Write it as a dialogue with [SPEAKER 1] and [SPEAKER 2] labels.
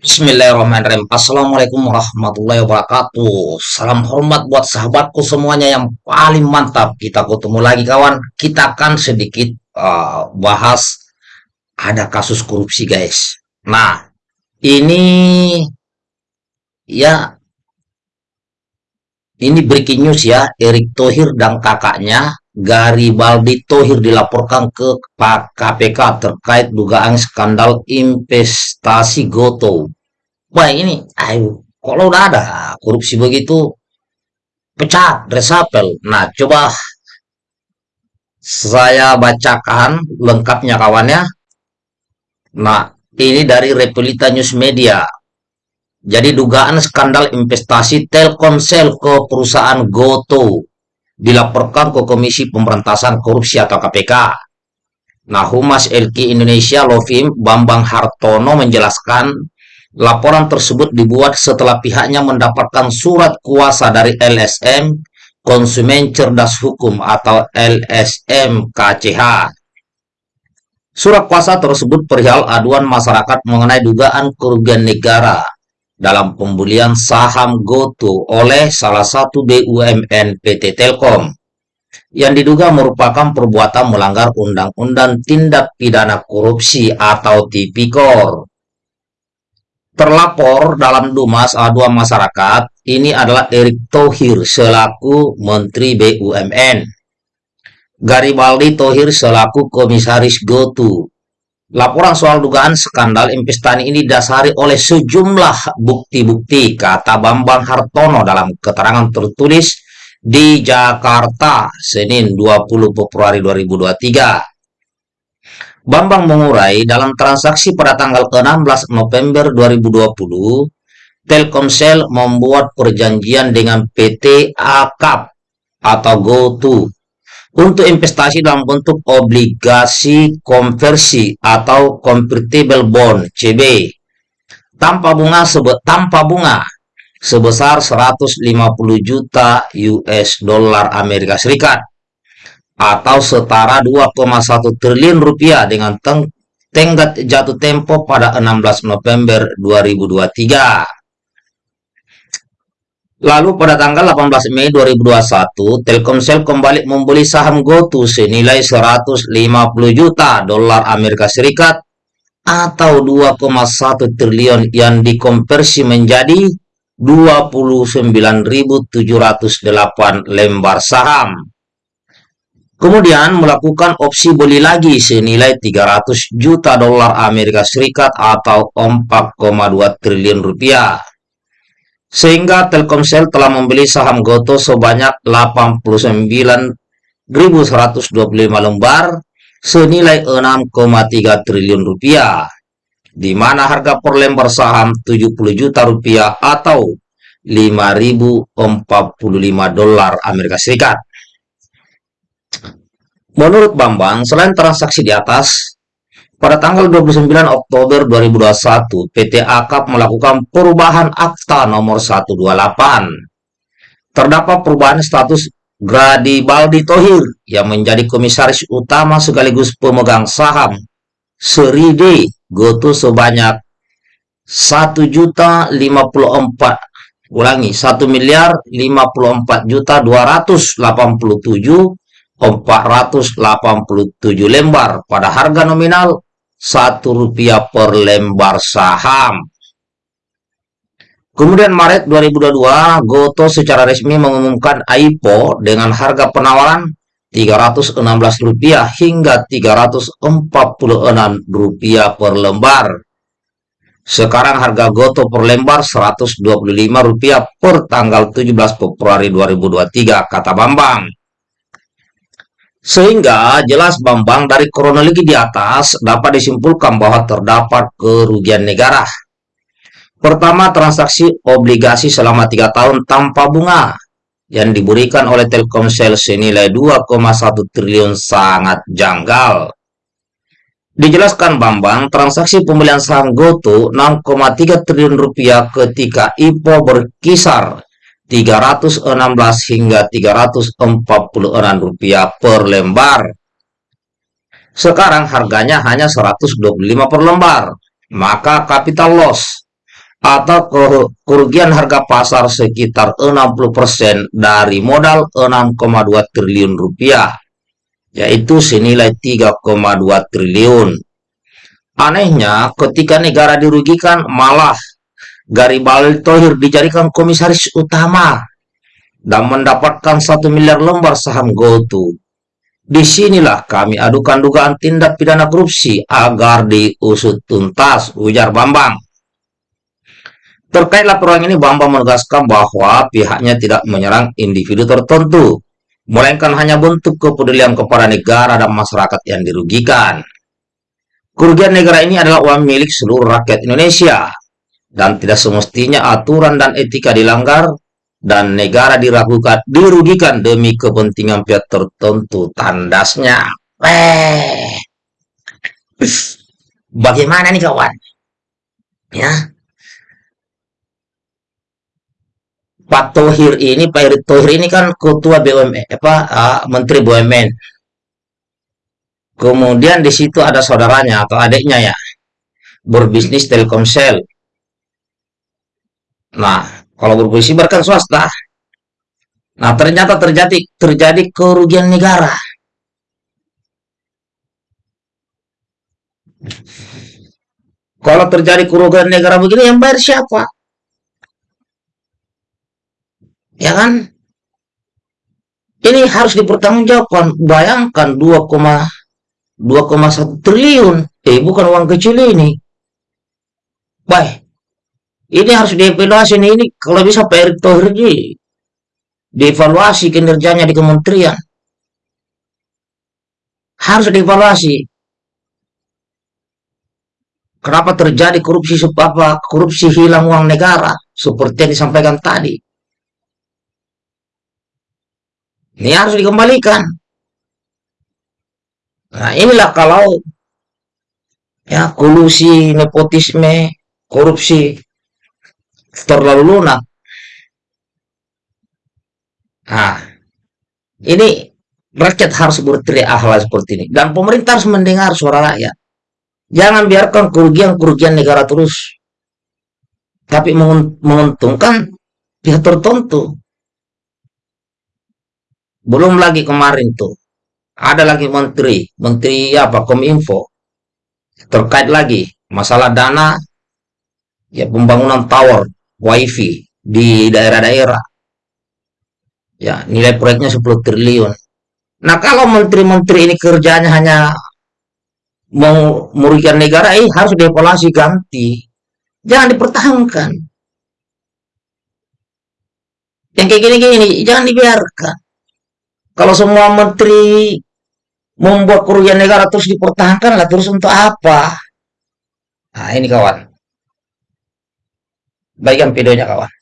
[SPEAKER 1] Bismillahirrahmanirrahim. Assalamualaikum warahmatullahi wabarakatuh. Salam hormat buat sahabatku semuanya yang paling mantap. Kita ketemu lagi kawan. Kita akan sedikit uh, bahas ada kasus korupsi guys. Nah, ini ya ini breaking news ya. Erick Thohir dan kakaknya Garibaldi Thohir dilaporkan ke KPK terkait dugaan skandal investasi Goto. Wah ini, ayo, kalau udah ada korupsi begitu, pecat, resapel. Nah, coba saya bacakan lengkapnya kawannya. Nah, ini dari Repelita News Media. Jadi dugaan skandal investasi Telkomsel ke perusahaan Goto dilaporkan ke Komisi Pemberantasan Korupsi atau KPK. Nah, Humas LK Indonesia Lovim Bambang Hartono menjelaskan laporan tersebut dibuat setelah pihaknya mendapatkan surat kuasa dari LSM Konsumen Cerdas Hukum atau LSM KCH. Surat kuasa tersebut perihal aduan masyarakat mengenai dugaan kerugian negara dalam pembelian saham GoTo oleh salah satu BUMN PT Telkom yang diduga merupakan perbuatan melanggar Undang-Undang Tindak Pidana Korupsi atau Tipikor. Terlapor dalam Dumas Aduan Masyarakat ini adalah Erick Thohir selaku Menteri BUMN. Garibaldi Thohir selaku Komisaris GoTo Laporan soal dugaan skandal investasi ini didasari oleh sejumlah bukti-bukti, kata Bambang Hartono dalam keterangan tertulis di Jakarta, Senin 20 Februari 2023. Bambang mengurai dalam transaksi pada tanggal 16 November 2020, Telkomsel membuat perjanjian dengan PT AKAP atau GoTo untuk investasi dalam bentuk obligasi konversi atau convertible bond CB tanpa bunga sebe tanpa bunga sebesar 150 juta US dollar Amerika Serikat atau setara 2,1 triliun rupiah dengan teng tenggat jatuh tempo pada 16 November 2023. Lalu pada tanggal 18 Mei 2021, Telkomsel kembali membeli saham GoTo senilai 150 juta dolar Amerika Serikat atau 2,1 triliun yang dikonversi menjadi 29.708 lembar saham. Kemudian melakukan opsi beli lagi senilai 300 juta dolar Amerika Serikat atau 4,2 triliun rupiah sehingga Telkomsel telah membeli saham Goto sebanyak 89.125 lembar senilai 6,3 triliun rupiah, di mana harga per lembar saham 70 juta rupiah atau 5.045 dolar Amerika Serikat. Menurut Bambang, selain transaksi di atas, pada tanggal 29 Oktober 2021, PT AKAP melakukan perubahan akta nomor 128. Terdapat perubahan status Gradi Baldi Tohir yang menjadi komisaris utama sekaligus pemegang saham Seri D Goto sebanyak 1 juta 54 ulangi 1 miliar 54 juta 287 487 lembar pada harga nominal satu rupiah per lembar saham. Kemudian Maret 2022, Goto secara resmi mengumumkan IPO dengan harga penawaran Rp316 hingga Rp346 per lembar. Sekarang harga Goto per lembar Rp125 per tanggal 17 Februari 2023, kata Bambang. Sehingga jelas Bambang dari kronologi di atas dapat disimpulkan bahwa terdapat kerugian negara. Pertama, transaksi obligasi selama tiga tahun tanpa bunga yang diberikan oleh Telkomsel senilai 2,1 triliun sangat janggal. Dijelaskan Bambang, transaksi pembelian saham GoTo 6,3 triliun rupiah ketika IPO berkisar 316 hingga 346 rupiah per lembar. Sekarang harganya hanya 125 per lembar, maka capital loss atau kerugian harga pasar sekitar 60% dari modal 6,2 triliun rupiah, yaitu senilai 3,2 triliun. Anehnya, ketika negara dirugikan, malah Garibaldi Thohir dijadikan komisaris utama dan mendapatkan satu miliar lembar saham GoTo. Di sinilah kami adukan dugaan tindak pidana korupsi agar diusut tuntas, ujar Bambang. Terkait laporan ini, Bambang menegaskan bahwa pihaknya tidak menyerang individu tertentu, melainkan hanya bentuk kepedulian kepada negara dan masyarakat yang dirugikan. Kerugian negara ini adalah uang milik seluruh rakyat Indonesia, dan tidak semestinya aturan dan etika dilanggar, dan negara diragukan, dirugikan demi kepentingan pihak tertentu, tandasnya. Eh, bagaimana nih kawan? Ya, Pak Thohir ini, Pak Erick Thohir ini kan ketua BUMN, apa uh, Menteri BUMN. Kemudian di situ ada saudaranya atau adiknya ya, berbisnis Telkomsel. Nah, kalau berbisnis berkan swasta. Nah, ternyata terjadi terjadi kerugian negara. Kalau terjadi kerugian negara begini, yang bayar siapa? ya kan? Ini harus dipertanggungjawabkan. Bayangkan 2,2,1 triliun. Eh, bukan uang kecil ini. Baik. Ini harus dievaluasi ini, ini kalau bisa Pak Erick Thohir ini dievaluasi kinerjanya di kementerian. Harus dievaluasi. Kenapa terjadi korupsi apa korupsi hilang uang negara seperti yang disampaikan tadi. Ini harus dikembalikan. Nah, inilah kalau ya kolusi, nepotisme, korupsi terlalu lunak. Nah, ini rakyat harus berteriak hal seperti ini. Dan pemerintah harus mendengar suara rakyat. Jangan biarkan kerugian-kerugian negara terus. Tapi menguntungkan pihak tertentu. Belum lagi kemarin tuh. Ada lagi menteri, menteri apa, Kominfo. Terkait lagi masalah dana ya pembangunan tower wifi di daerah-daerah. Ya, nilai proyeknya 10 triliun. Nah, kalau menteri-menteri ini kerjanya hanya mau merugikan negara, eh harus dievaluasi ganti. Jangan dipertahankan. Yang kayak gini-gini, jangan dibiarkan. Kalau semua menteri membuat kerugian negara terus dipertahankan lah terus untuk apa? Nah ini kawan. Baikkan videonya kawan.